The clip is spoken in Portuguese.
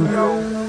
Não.